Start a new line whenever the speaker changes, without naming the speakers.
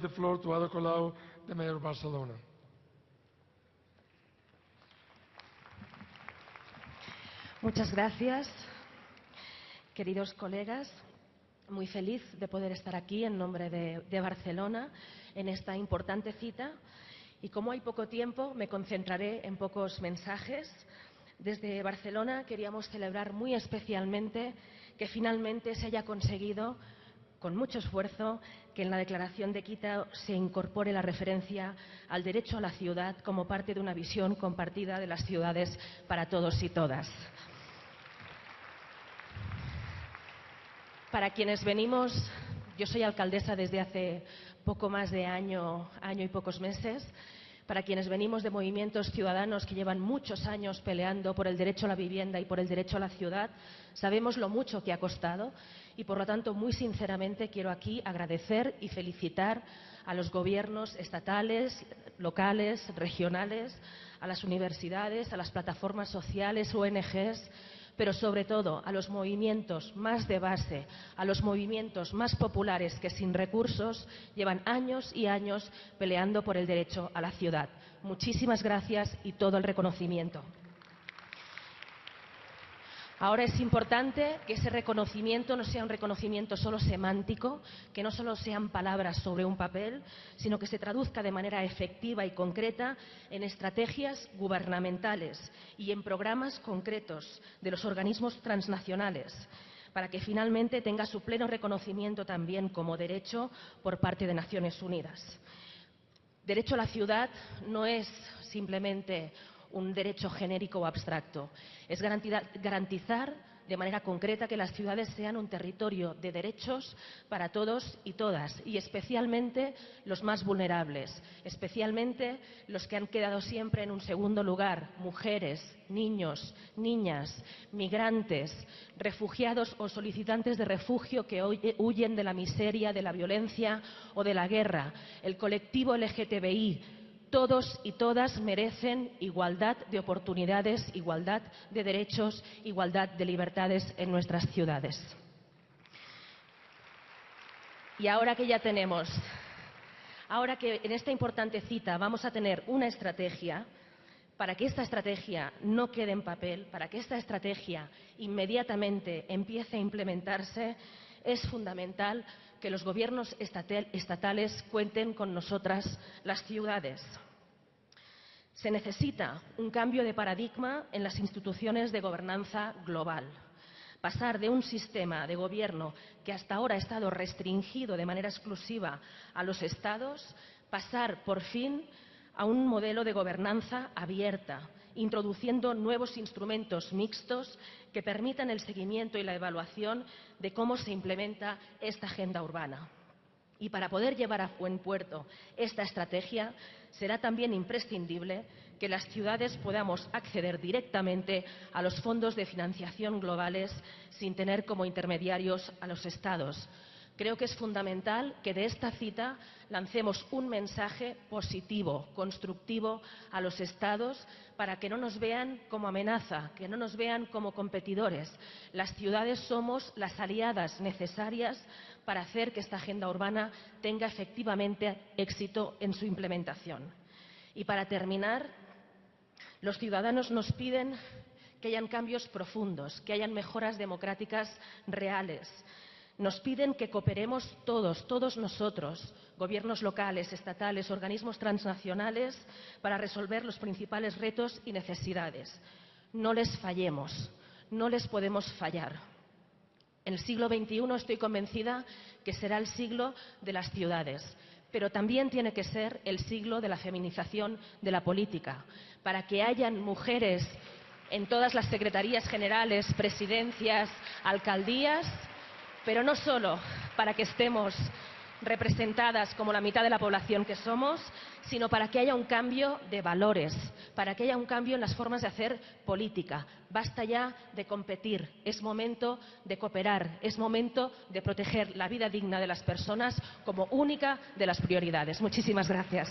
give the floor to Ada Colau, the Mayor Barcelona.
Muchas gracias, queridos colegas. Muy feliz de poder estar aquí en nombre de, de, Barcelona en esta importante cita. Y como hay poco tiempo, me concentraré en pocos mensajes. Desde Barcelona queríamos celebrar muy especialmente que finalmente se haya conseguido con mucho esfuerzo que en la declaración de Quito se incorpore la referencia al derecho a la ciudad como parte de una visión compartida de las ciudades para todos y todas. Para quienes venimos, yo soy alcaldesa desde hace poco más de año, año y pocos meses, para quienes venimos de movimientos ciudadanos que llevan muchos años peleando por el derecho a la vivienda y por el derecho a la ciudad, sabemos lo mucho que ha costado y, por lo tanto, muy sinceramente quiero aquí agradecer y felicitar a los gobiernos estatales, locales, regionales, a las universidades, a las plataformas sociales, ONGs, pero sobre todo a los movimientos más de base, a los movimientos más populares que sin recursos llevan años y años peleando por el derecho a la ciudad. Muchísimas gracias y todo el reconocimiento. Ahora es importante que ese reconocimiento no sea un reconocimiento solo semántico, que no solo sean palabras sobre un papel, sino que se traduzca de manera efectiva y concreta en estrategias gubernamentales y en programas concretos de los organismos transnacionales para que finalmente tenga su pleno reconocimiento también como derecho por parte de Naciones Unidas. Derecho a la ciudad no es simplemente un derecho genérico o abstracto. Es garantizar de manera concreta que las ciudades sean un territorio de derechos para todos y todas, y especialmente los más vulnerables, especialmente los que han quedado siempre en un segundo lugar, mujeres, niños, niñas, migrantes, refugiados o solicitantes de refugio que huyen de la miseria, de la violencia o de la guerra, el colectivo LGTBI, todos y todas merecen igualdad de oportunidades, igualdad de derechos, igualdad de libertades en nuestras ciudades. Y ahora que ya tenemos, ahora que en esta importante cita vamos a tener una estrategia, para que esta estrategia no quede en papel, para que esta estrategia inmediatamente empiece a implementarse, es fundamental que los gobiernos estatales cuenten con nosotras las ciudades. Se necesita un cambio de paradigma en las instituciones de gobernanza global. Pasar de un sistema de gobierno que hasta ahora ha estado restringido de manera exclusiva a los estados, pasar por fin a un modelo de gobernanza abierta, introduciendo nuevos instrumentos mixtos que permitan el seguimiento y la evaluación de cómo se implementa esta agenda urbana. Y para poder llevar a buen puerto esta estrategia, será también imprescindible que las ciudades podamos acceder directamente a los fondos de financiación globales sin tener como intermediarios a los Estados, Creo que es fundamental que de esta cita lancemos un mensaje positivo, constructivo a los Estados para que no nos vean como amenaza, que no nos vean como competidores. Las ciudades somos las aliadas necesarias para hacer que esta agenda urbana tenga efectivamente éxito en su implementación. Y para terminar, los ciudadanos nos piden que hayan cambios profundos, que hayan mejoras democráticas reales, nos piden que cooperemos todos, todos nosotros, gobiernos locales, estatales, organismos transnacionales, para resolver los principales retos y necesidades. No les fallemos, no les podemos fallar. En el siglo XXI estoy convencida que será el siglo de las ciudades, pero también tiene que ser el siglo de la feminización de la política, para que hayan mujeres en todas las secretarías generales, presidencias, alcaldías, pero no solo para que estemos representadas como la mitad de la población que somos, sino para que haya un cambio de valores, para que haya un cambio en las formas de hacer política. Basta ya de competir, es momento de cooperar, es momento de proteger la vida digna de las personas como única de las prioridades. Muchísimas gracias.